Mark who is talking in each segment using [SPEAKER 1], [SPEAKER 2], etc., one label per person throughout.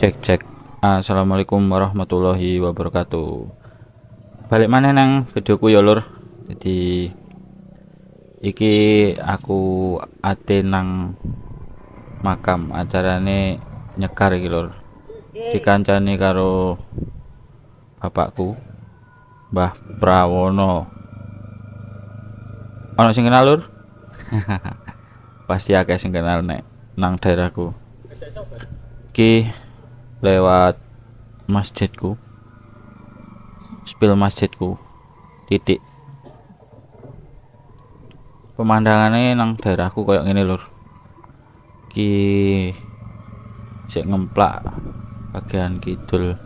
[SPEAKER 1] cek cek. Assalamualaikum warahmatullahi wabarakatuh. Balik mana nang videoku ya lur. Jadi iki aku ate nang makam acarane nyekar iki lur. Dikancani karo bapakku Mbah Prawono. Ono sing kenal lur? Pasti akeh sing kenal nek nang daerahku. Iki lewat masjidku spill masjidku titik. Pemandangannya nang daerahku kayak gini lur. Ki cek ngemplak bagian kidul.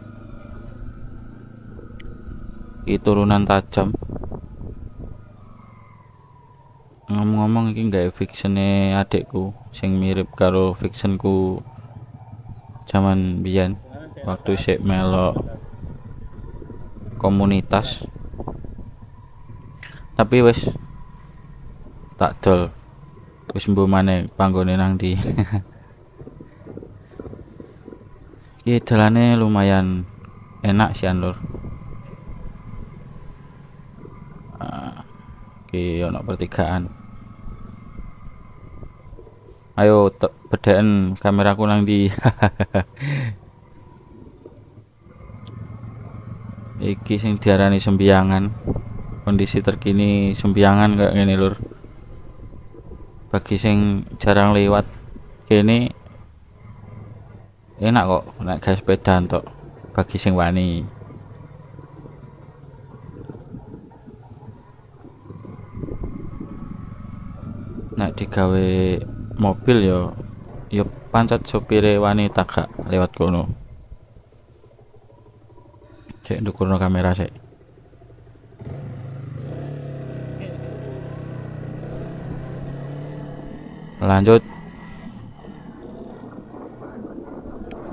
[SPEAKER 1] Ki turunan tajam. Ngomong-ngomong ini gak fictionnya adekku sing mirip karo fictionku zaman biyen waktu sik melok komunitas. Tapi wis tak dol. Wis mbuh maneh panggone nang ndi. Iki lumayan enak sih lur. Iki ono pertigaan ayo bedaan kameraku nang di iki sing diarani sembiangan. Kondisi terkini sembiangan kayak gini lur. Bagi sing jarang lewat kini enak kok naik gas sepeda untuk bagi sing wani. Nak digawe mobil yo yo pancet sopire wanita gak lewat kono. Cek dukurno kamera sih lanjut.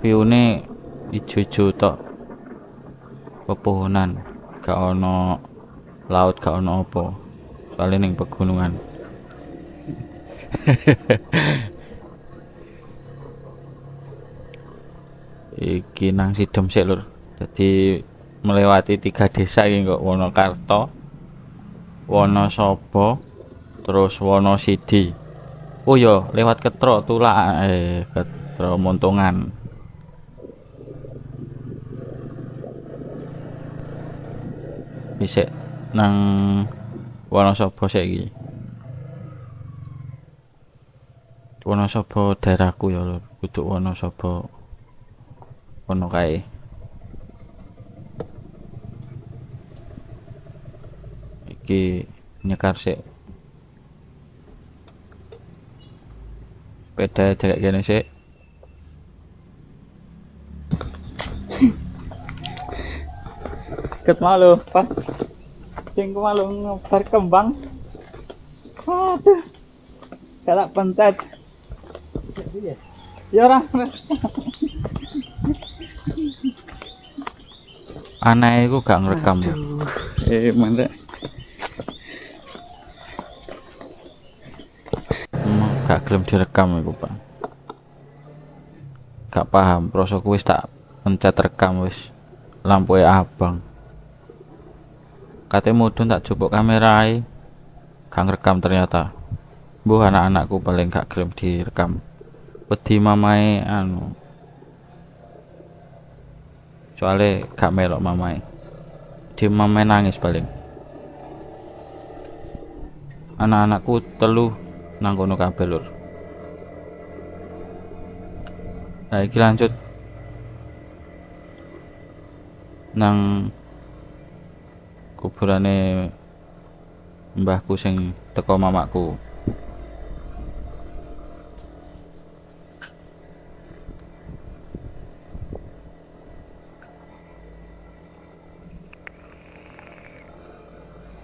[SPEAKER 1] View ini ijo-ijo tok. Pepohonan gak ono laut gak ono apa. Soalnya ning pegunungan iki nang sidem sik lur. Jadi melewati tiga desa ini kok Wonokarto Wonosobo terus Wonosidi. Oh yo iya, lewat Ketro Tulak eh Ketro Montongan. Bisa nang Wonosobo sik iki Wonosobo daerahku ya lho. Kudu Wonosobo ono kae. Iki nyekar sik. Sepeda jarak gini sik.
[SPEAKER 2] Ket malu pas. Sing malu ngebar kembang. Aduh galak pentet ya orang.
[SPEAKER 1] Aneh iku gak ngerekam
[SPEAKER 2] eh mana?
[SPEAKER 1] Gak gelem direkam iku Pak. Gak paham prosoku wis tak pencet rekam wis. Lampu abang. Katanya mudun tak coba kamera gak ngerekam ternyata. Bu anak-anakku paling gak gelem direkam wedi mamai anu. Soalnya gak melok mamai di mamai nangis paling. Anak-anakku telu nang kono kabeh lur. Nah iki lanjut. Nang kuburane mbahku sing teko mamaku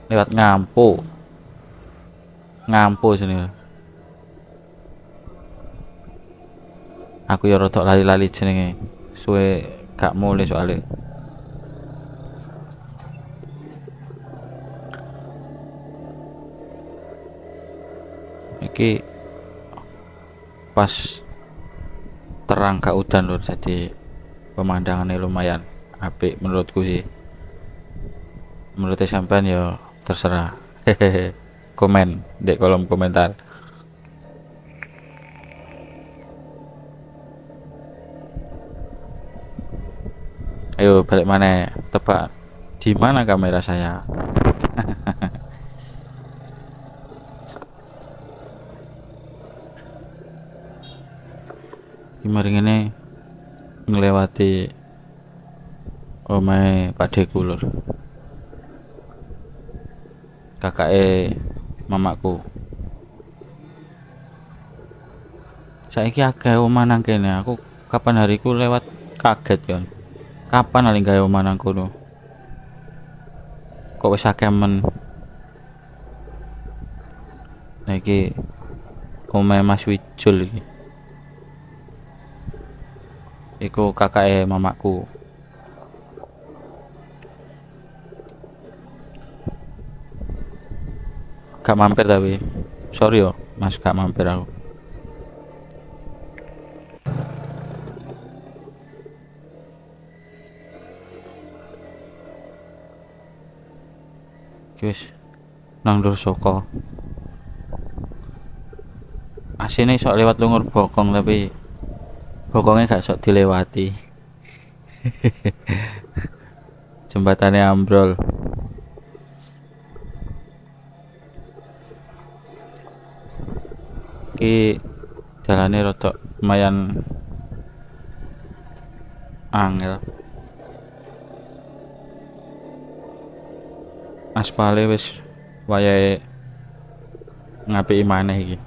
[SPEAKER 1] lewat ngampu. Ngampu sini. Aku ya rotok lali-lali jenenge. Suwe gak mulai soalnya. Iki pas terang gak udan lur jadi pemandangannya lumayan apik menurutku sih. Menurut sampean ya terserah. Hehehe. Komen di kolom komentar. Ayo balik mana? Tepat di mana kamera saya? Gimana ini ngelewati omai Pak Deku lur kakak e mamaku saiki akeh omah nang kene. Aku kapan hariku lewat kaget kan kapan aling gawe omah nang kono? Kok wis akeh men? Nah Mas Wijul iki. Iku kakak mamaku gak mampir tapi. Sorry yo mas gak mampir aku. Guys nang dur soko. Asine sok lewat lungur bokong tapi bokongnya gak sok dilewati. Jembatannya ambrol iki jalane rada lumayan angel. Aspale wis wayahe ngapiki maneh iki.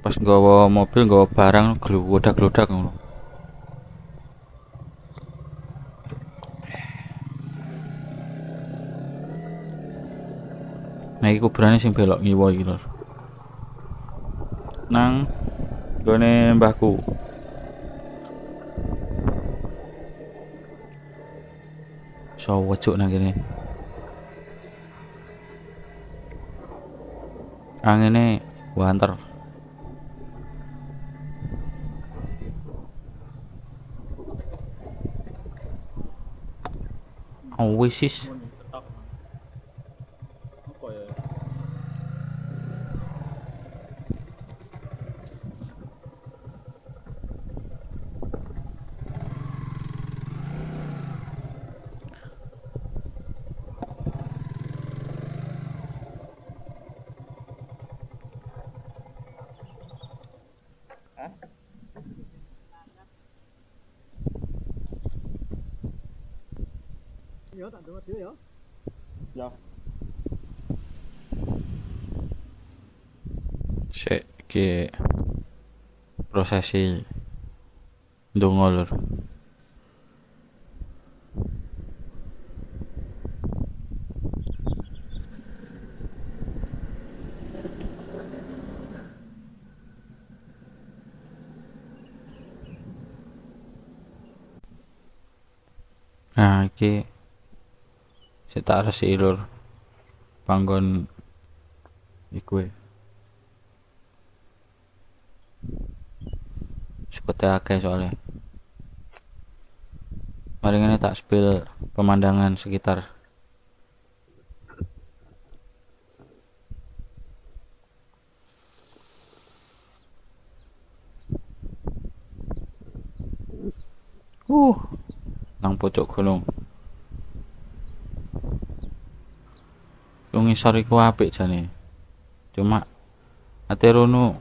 [SPEAKER 1] Pas nggawa mobil nggawa barang gluwodak-gludak ngono iki kuburane sing belok ngiwa iki lho. Nang gone mbahku. So wecuk nang kene. Angene wanter. Oh, wis
[SPEAKER 3] Ya, tak dengar dhewe ya.
[SPEAKER 2] Ya.
[SPEAKER 1] Sik iki prosesi ndonga lur. Nah, iki sik tak resiki lur. Panggon iku e. Sekote akeh soalnya. Mari ngene tak spill pemandangan sekitar. Uh, nang pojok gunung. Yung ngisor iku apik jane. Cuma ate rono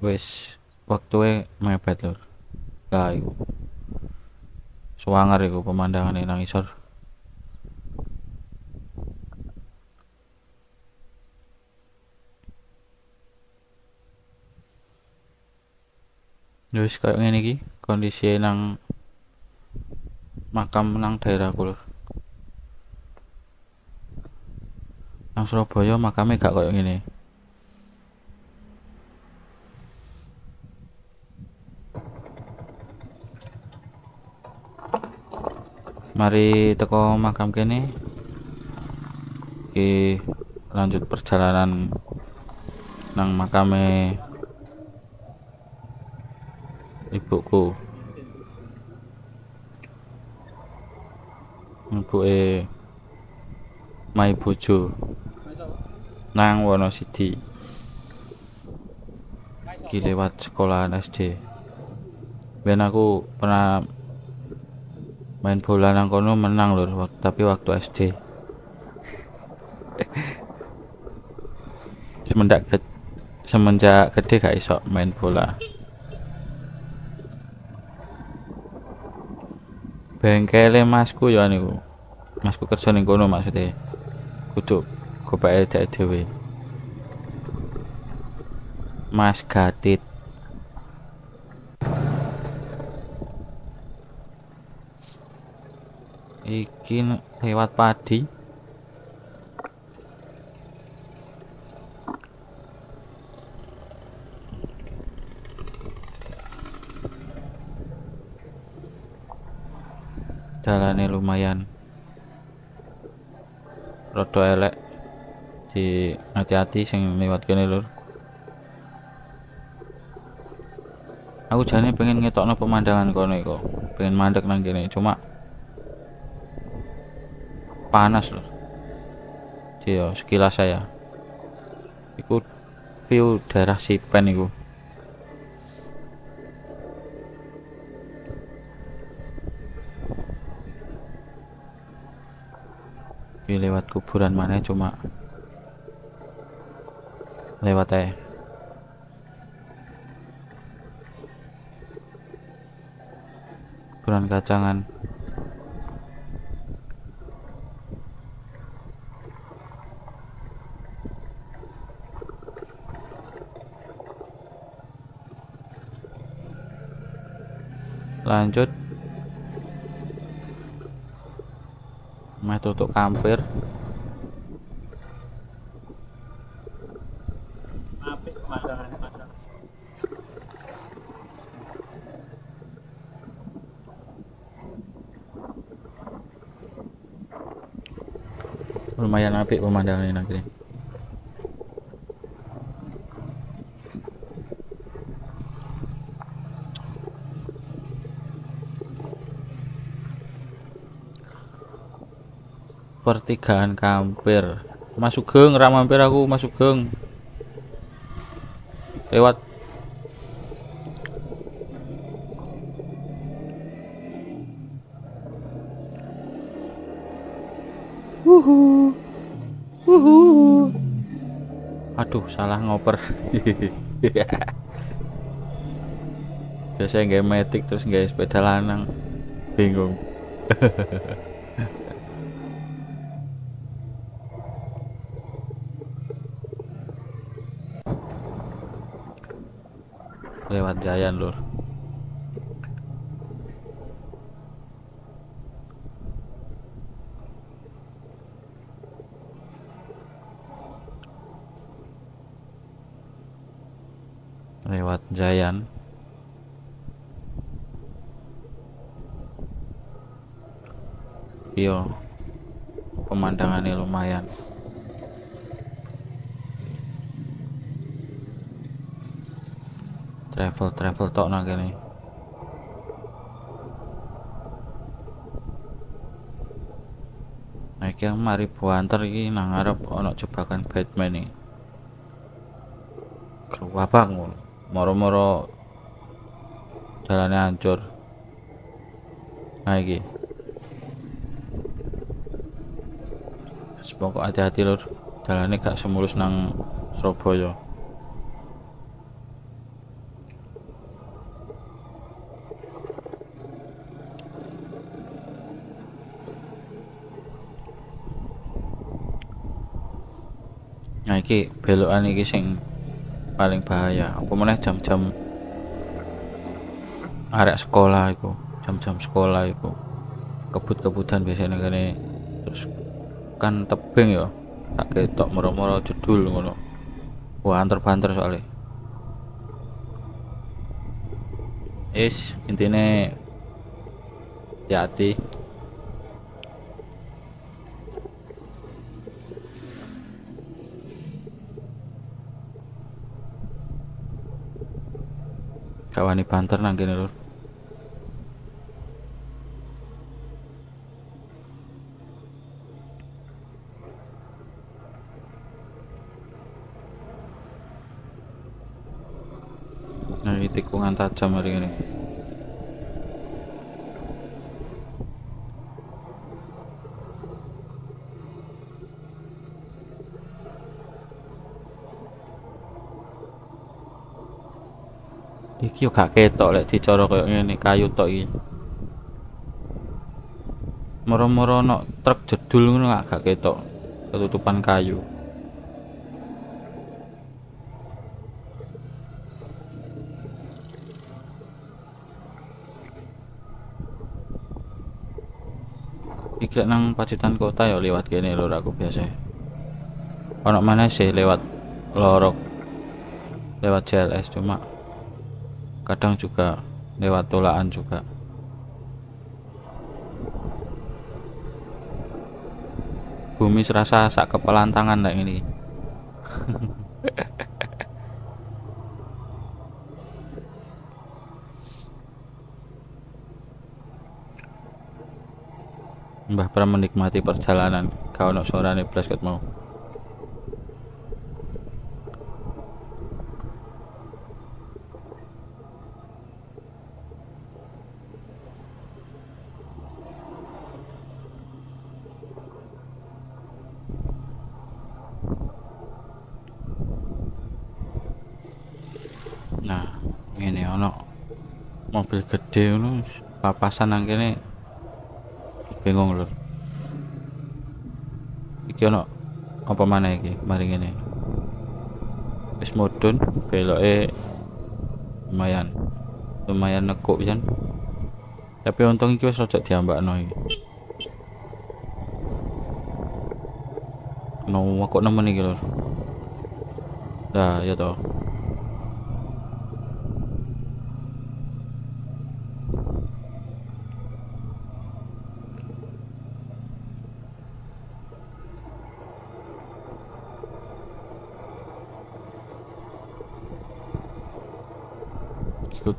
[SPEAKER 1] wis waktunya mepet lur. Lah iku. Suwanger iku pemandangane nang ngisor. Ya Wis kayak ngene iki kondisi nang makam nang daerahku lur. Nang Surabaya makame gak koyo ngene. Mari teko makam kene. Iki lanjut perjalanan nang makame ibuku. Ibuke mai bojo nang Wonosidi. Iki lewat sekolahan SD ben aku pernah main bola nang kono menang lur tapi waktu SD semenjak ge- semenjak gede gak iso main bola. Bengkele masku ya niku. Masku kerja ning kono maksudnya. Kudu gopeke dhek dhewe. Mas Gatit iki lewat padi. Jalannya lumayan rada elek. Di hati-hati sing lewat kene lur. Aku jane pengen ngetokno pemandangan kono iku. Pengen mandek nang kene cuma panas loh. Iya sekilas saya. Iku view daerah Sipen iku. Iki lewat kuburan mana cuma lewat aja. Kuburan kacangan lanjut. Meh tutuk kampir. Lumayan apik pemandangan ini negeri pertigaan kampir. Masuk geng ra mampir aku masuk geng lewat. Aduh salah ngoper. Biasanya nggak metik terus nggak sepeda lanang. Bingung lewat Jayan lur. Lewat Jayan iya pemandangannya lumayan travel travel tok nang kene Nah, iki mari buanter iki nang ngarep ana jebakan Batman iki. Keruwabang ngono. Moro-moro jalannya hancur. Nah iki. Semoga hati-hati lur. Jalannya gak semulus nang Surabaya. Nah iki belokan iki sing paling bahaya. Apa meneh jam-jam arek sekolah iku, jam-jam sekolah iku. Kebut-kebutan biasanya kene terus kan tebing ya. Tak ketok moro-moro jedul ngono. Wah, anter-banter soalnya. Is intine hati-hati. Gak wani banter nang kene lur Nah, ini tikungan tajam hari ini. Iki yo gak ketok lek dicara koyo ngene kayu tok iki. Moro-moro ono truk jedul ngono gak gak ketok. Ketutupan kayu. Iki lek nang Pacitan kota ya lewat kene lur aku biasa. Ono mana sih lewat lorok lewat JLS cuma kadang juga lewat tolaan juga. Bumi serasa sak kepalan tangan kayak ini Mbah Pram menikmati perjalanan. Kau suarane blas ket mau Nah, ini ono mobil gede ngono papasan nang kene bingung lur. Iki ono apa mana iki mari ngene. Wis mudhun beloke lumayan. Lumayan nekuk pisan. Tapi untung iki wis rada diambakno iki. No, kok nemen iki lur. Dah, ya toh.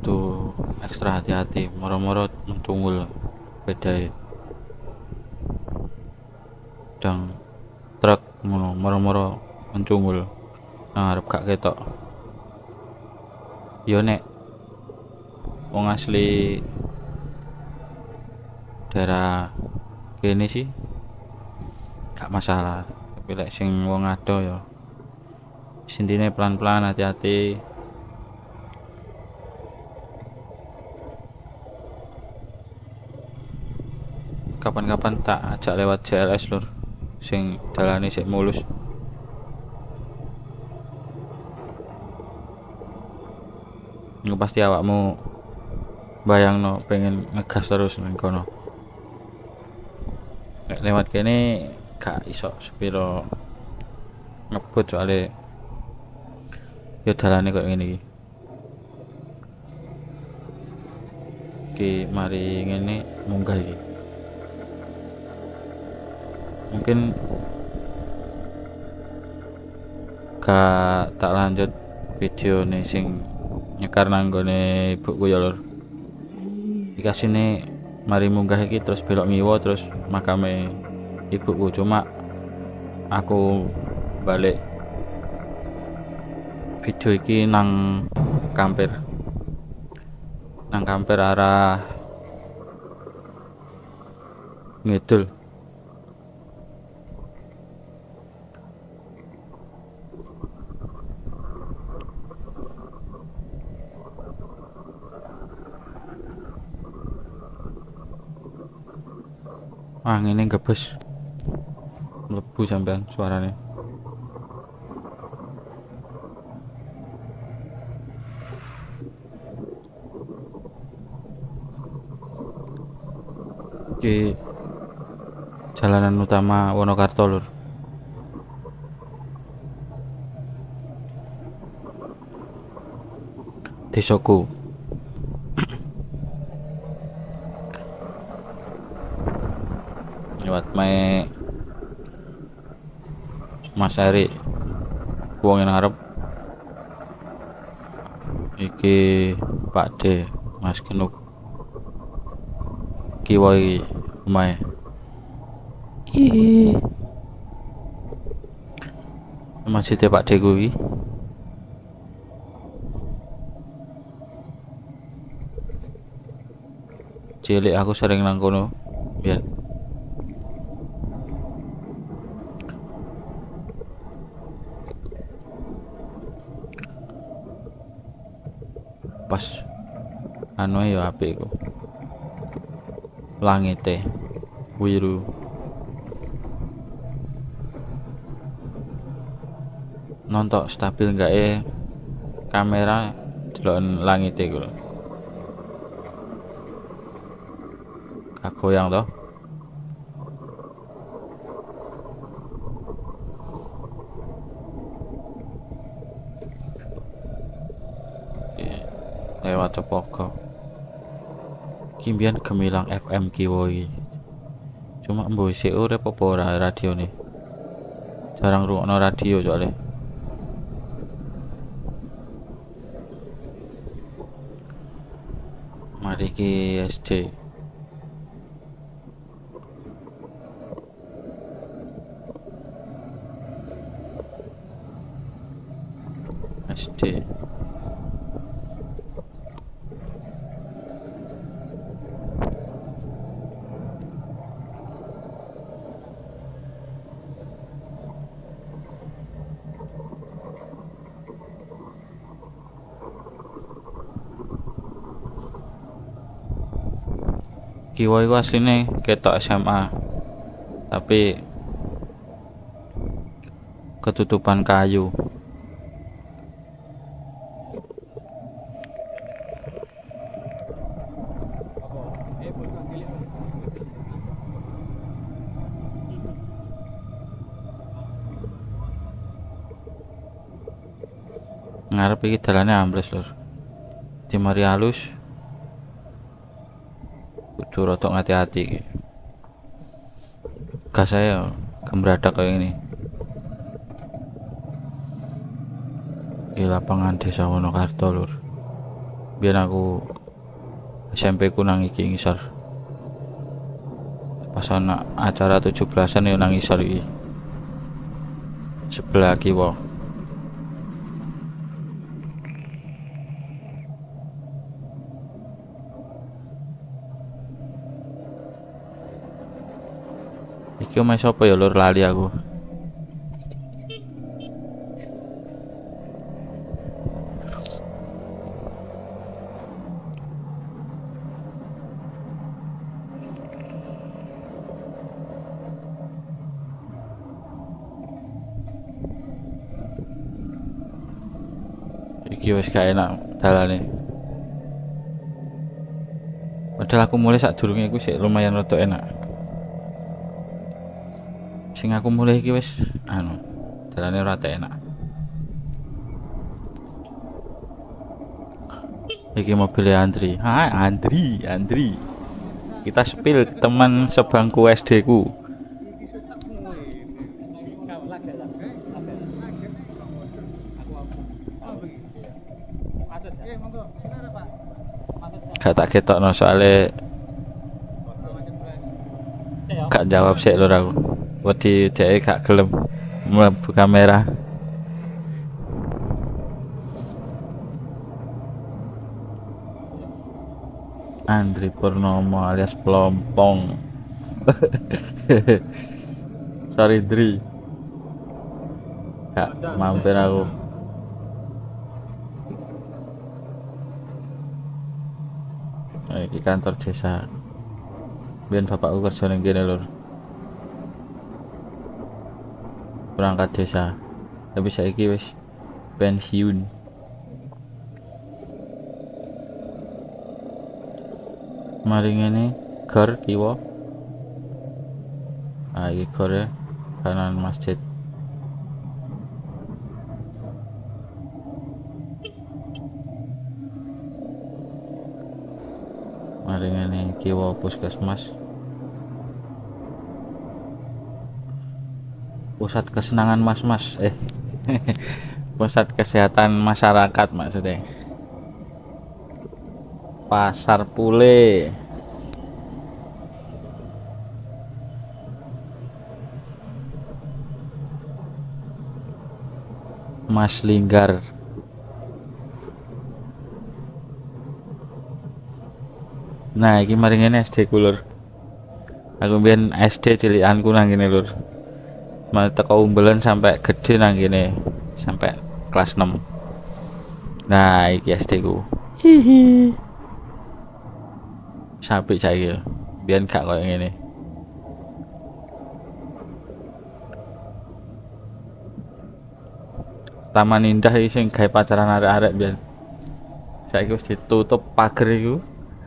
[SPEAKER 1] Kudu ekstra hati-hati moro-moro mencungul beda dang truk ngono moro-moro mencungul nang arep gak ketok. Yo nek wong asli daerah kene sih gak masalah. Tapi lek sing wong ado ya sintine pelan-pelan hati-hati kapan-kapan tak ajak lewat JLS lur. Sing dalane sik mulus. Nggak pasti awakmu bayang no pengen ngegas terus nang kono. Lewat kene gak iso sepiro ngebut soalnya. Ya dalane kok ngene iki. Oke, mari ngene munggah iki. Mungkin gak tak lanjut video nih sing nyekar nang gone ibuku ya lur. Dikasih nih mari munggah iki terus belok ngiwo terus makame ibuku. Cuma aku balik video iki nang kampir. Nang kampir arah ngidul ah ini gebes mlebu sampean suaranya di jalanan utama Wonokarto lur. Desaku lewat me Mas Eri wong yang ngarep iki Pak D Mas Genuk. Kiwa iki omahe. Ih masjid Pak D kuwi cilik aku sering nang kono biar pas anu ya apik iku langite biru nontok stabil enggak eh kamera delok langit iku lho. gak goyang toh lewat kimbian gemilang FM kiwoi cuma mboy sik urip apa ora radio nih jarang rungokno radio soalnya. Mari ki SD SD Kiwa iku asline ketok SMA tapi ketutupan kayu. Ngarep iki dalane ambles lur. Di mari halus rada hati-hati gas saya gembradak kayak ini di lapangan desa Wonokarto lur. Biar aku SMP ku nang iki ngisor. Pas ana acara 17-an ya nang sebelah kiwa Iki omahe sapa ya lur lali aku. Iki wis gak enak dalane. Padahal aku mulai saat durungnya aku sih lumayan rada enak. Sing aku mulai iki wis anu dalane ora enak. Iki mobilnya Andri. Hai Andri Andri. Kita spill teman sebangku SD ku. Gak tak ketok no soalnya gak jawab sih lur aku wedi dhek gak gelem. Mlebu kamera. Andri Purnomo alias Pelompong. Sorry Dri. Gak mampir aku. Di kantor desa. Biar bapakku kerja ning kene lur berangkat desa. Tapi saiki wis pensiun. Mari ngene gar kiwa. Ah iki gore kanan masjid. Mari ngene kiwa puskesmas pusat kesenangan mas-mas eh pusat kesehatan masyarakat maksudnya pasar pule Mas Linggar Nah, iki mari ngene SD ku, Lur. Aku mbiyen SD cilikanku nang Lur. Teko umbelan sampai gede nang kene, sampai kelas 6. Nah, iki SD ku. Hihi. Sampai saiki. Biyen gak koyo ngene. Taman Indah iki sing gawe pacaran arek-arek biyen. Saiki wis ditutup pager iku.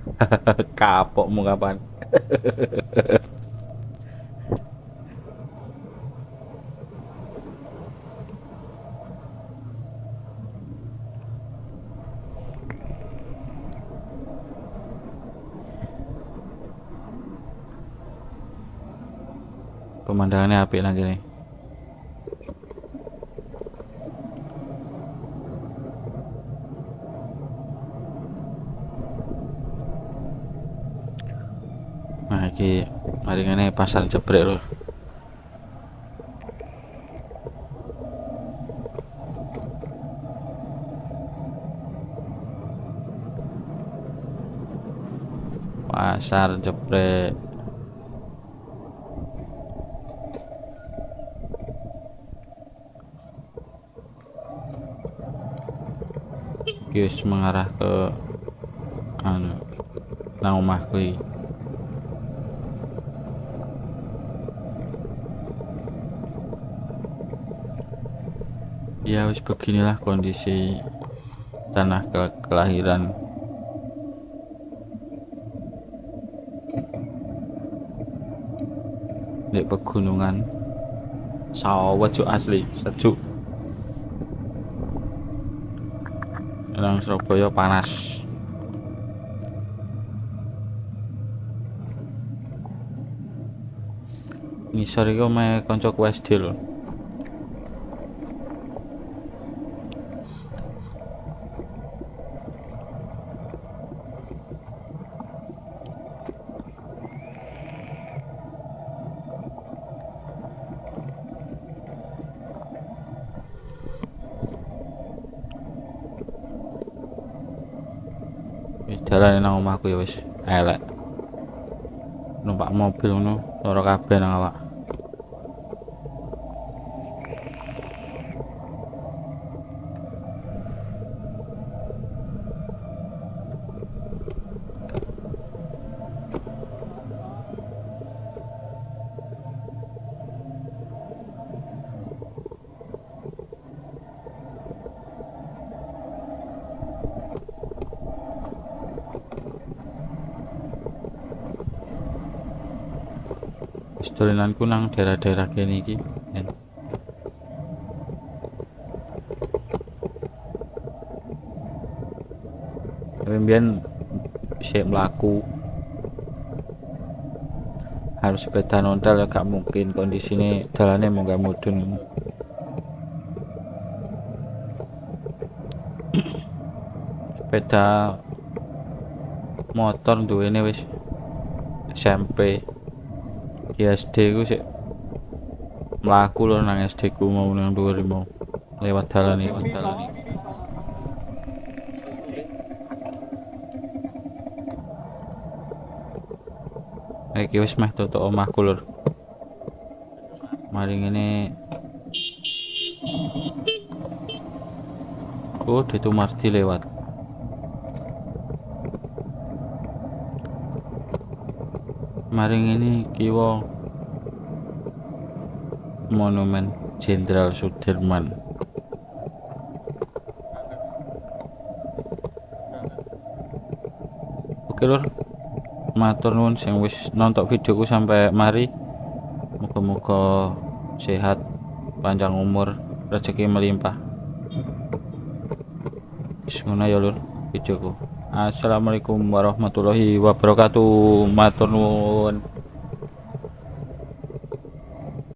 [SPEAKER 1] Kapokmu kapan? Pemandangannya apik lagi nih. Nah, iki mari ngene pasar jebrek lur. Pasar jebrek. Wis mengarah ke anu nang omahku ya wis beginilah kondisi tanah ke- kelahiran. Di pegunungan sawah asli sejuk nang Surabaya panas. Ngisor iku me kancaku SD lho Wis dalan nang omahku ya wis elek. Numpak mobil ngono lara kabeh nang awak. Dolenanku nang daerah-daerah kene iki. Mbiyen sik mlaku. Harus sepeda nontel ya gak mungkin kondisine dalane mau gak mudun. Sepeda motor duwene wis SMP di SD ku sik mlaku lho nang SD ku mau nang dhuwur mau lewat dalan iki dalan iki. Wis meh tutuk omahku lur. Mari ngene. Oh itu Marti lewat mari ngene kiwa monumen Jenderal Sudirman. Oke lur. Matur nuwun sing wis nonton videoku sampai mari. Muga-muga sehat panjang umur rezeki melimpah. Ngono ya lur videoku assalamualaikum warahmatullahi wabarakatuh. Matur nuwun